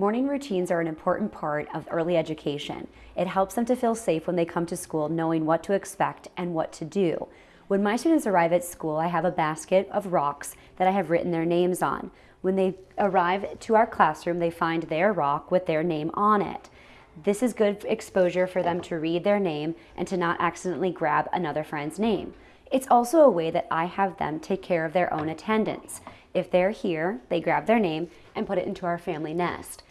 Morning routines are an important part of early education. It helps them to feel safe when they come to school knowing what to expect and what to do. When my students arrive at school, I have a basket of rocks that I have written their names on. When they arrive to our classroom, they find their rock with their name on it. This is good exposure for them to read their name and to not accidentally grab another friend's name. It's also a way that I have them take care of their own attendance. If they're here, they grab their name and put it into our family nest.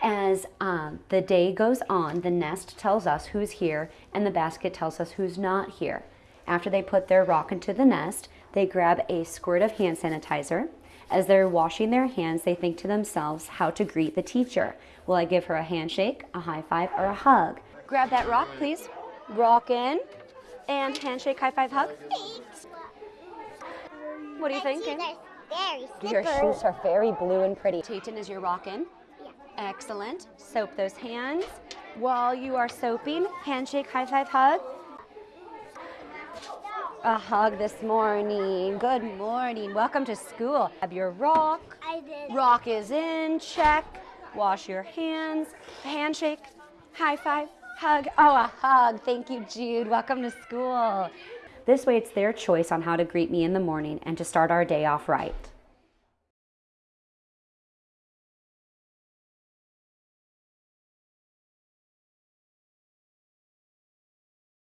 As um, the day goes on, the nest tells us who's here and the basket tells us who's not here. After they put their rock into the nest, they grab a squirt of hand sanitizer. As they're washing their hands, they think to themselves how to greet the teacher. Will I give her a handshake, a high five, or a hug? Grab that rock, please. Rock in. And handshake, high five, hug. What are you thinking? Your shoes are very blue and pretty. Tayton, is your rock in? Yeah. Excellent. Soap those hands. While you are soaping, handshake, high five, hug. A hug this morning. Good morning. Welcome to school. Have your rock. I did. Rock is in. Check. Wash your hands. Handshake. High five. Hug. Oh, a hug. Thank you, Jude. Welcome to school. This way, it's their choice on how to greet me in the morning and to start our day off right.